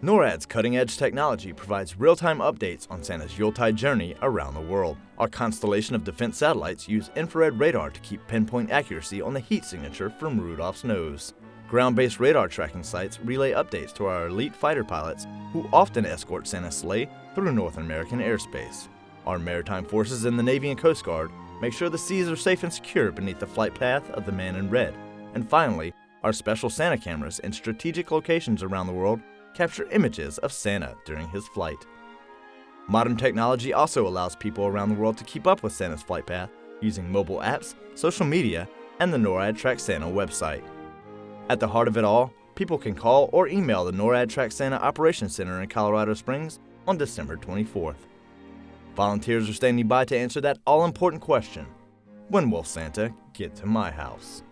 NORAD's cutting-edge technology provides real-time updates on Santa's Yuletide journey around the world. Our constellation of defense satellites use infrared radar to keep pinpoint accuracy on the heat signature from Rudolph's nose. Ground-based radar tracking sites relay updates to our elite fighter pilots who often escort Santa's sleigh through North American airspace. Our maritime forces in the Navy and Coast Guard make sure the seas are safe and secure beneath the flight path of the man in red. And finally, our special Santa cameras in strategic locations around the world capture images of Santa during his flight. Modern technology also allows people around the world to keep up with Santa's flight path using mobile apps, social media, and the NORAD Track Santa website. At the heart of it all, people can call or email the NORAD Track Santa Operations Center in Colorado Springs on December 24th. Volunteers are standing by to answer that all important question When will Santa get to my house?